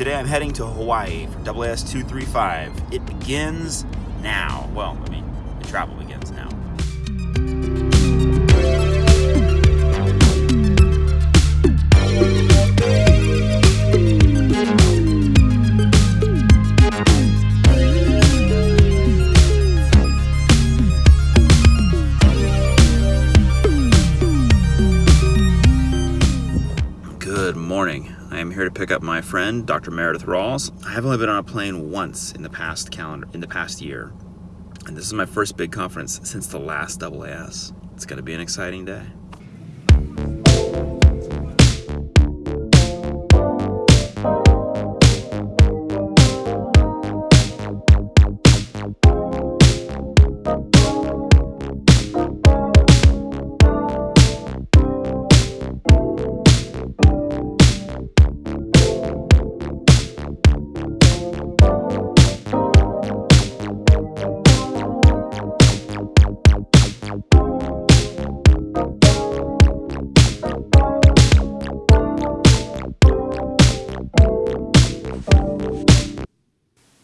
Today I'm heading to Hawaii for AAS 235. It begins now. Well, I mean, the travel begins now. Good morning. I am here to pick up my friend, Dr. Meredith Rawls. I have only been on a plane once in the past calendar, in the past year, and this is my first big conference since the last AAS. It's going to be an exciting day.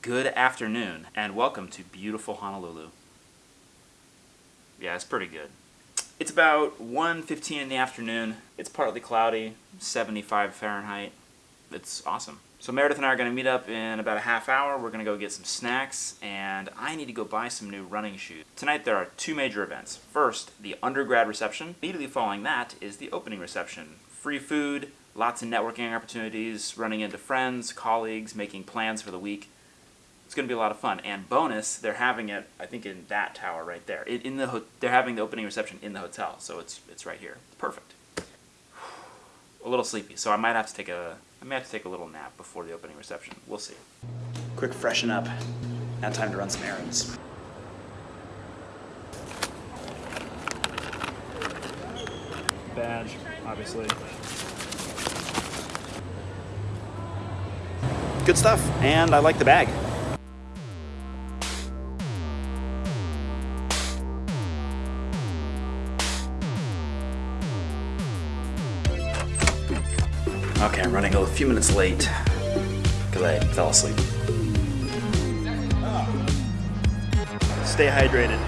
Good afternoon, and welcome to beautiful Honolulu. Yeah, it's pretty good. It's about 1.15 in the afternoon. It's partly cloudy, 75 Fahrenheit. It's awesome. So Meredith and I are going to meet up in about a half hour. We're going to go get some snacks, and I need to go buy some new running shoes. Tonight there are two major events. First, the undergrad reception. Immediately following that is the opening reception. Free food, lots of networking opportunities, running into friends, colleagues, making plans for the week. It's going to be a lot of fun. And bonus, they're having it, I think, in that tower right there. In, in the ho- they're having the opening reception in the hotel, so it's it's right here. It's perfect. A little sleepy, so I might have to take a I might have to take a little nap before the opening reception. We'll see. Quick freshen up. Now time to run some errands. badge, obviously. Good stuff, and I like the bag. Okay, I'm running a few minutes late because I fell asleep. Stay hydrated.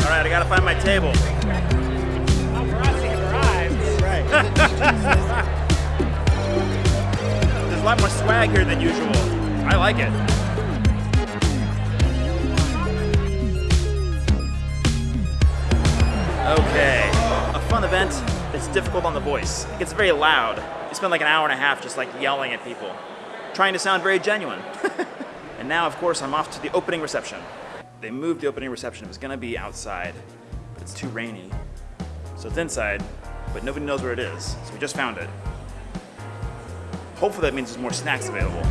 All right, I gotta find my table. There's a lot more swag here than usual. I like it. Okay, a fun event that's difficult on the voice. It gets very loud. You spend like an hour and a half just like yelling at people, trying to sound very genuine. and now, of course, I'm off to the opening reception. They moved the opening reception. It was gonna be outside, but it's too rainy. So it's inside, but nobody knows where it is. So we just found it. Hopefully that means there's more snacks available.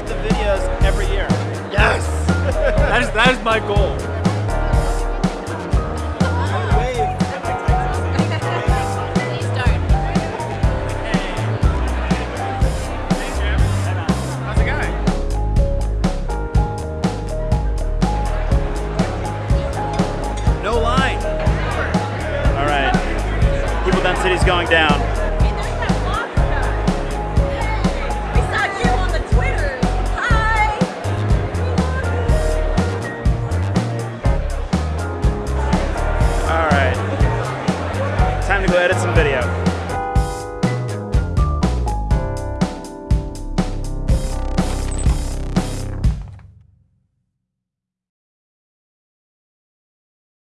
Made the videos every year. Yes! that is that is my goal. How's it going? No line. All right. People going down.